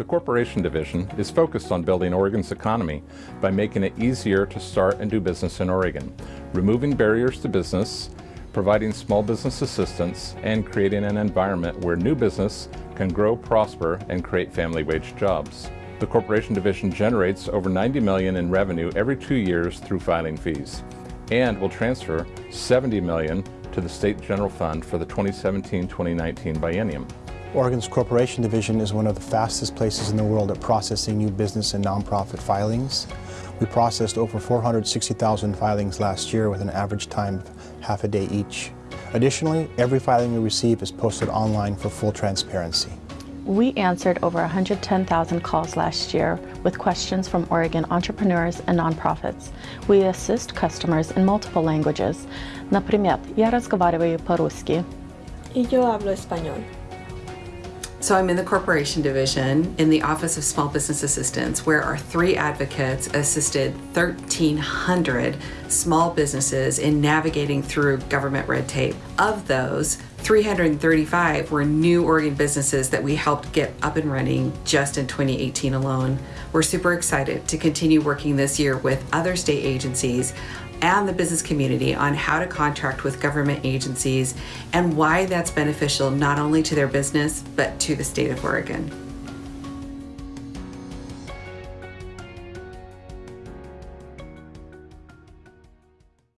The Corporation Division is focused on building Oregon's economy by making it easier to start and do business in Oregon, removing barriers to business, providing small business assistance, and creating an environment where new business can grow, prosper, and create family wage jobs. The Corporation Division generates over 90 million in revenue every two years through filing fees and will transfer 70 million to the State General Fund for the 2017-2019 biennium. Oregon's Corporation Division is one of the fastest places in the world at processing new business and nonprofit filings. We processed over 460,000 filings last year with an average time of half a day each. Additionally, every filing we receive is posted online for full transparency. We answered over 110,000 calls last year with questions from Oregon entrepreneurs and nonprofits. We assist customers in multiple languages. Например, я разговариваю по-русски. Y yo hablo español. So I'm in the corporation division in the Office of Small Business Assistance, where our three advocates assisted 1,300 small businesses in navigating through government red tape. Of those, 335 were new Oregon businesses that we helped get up and running just in 2018 alone. We're super excited to continue working this year with other state agencies and the business community on how to contract with government agencies and why that's beneficial not only to their business but to the state of Oregon.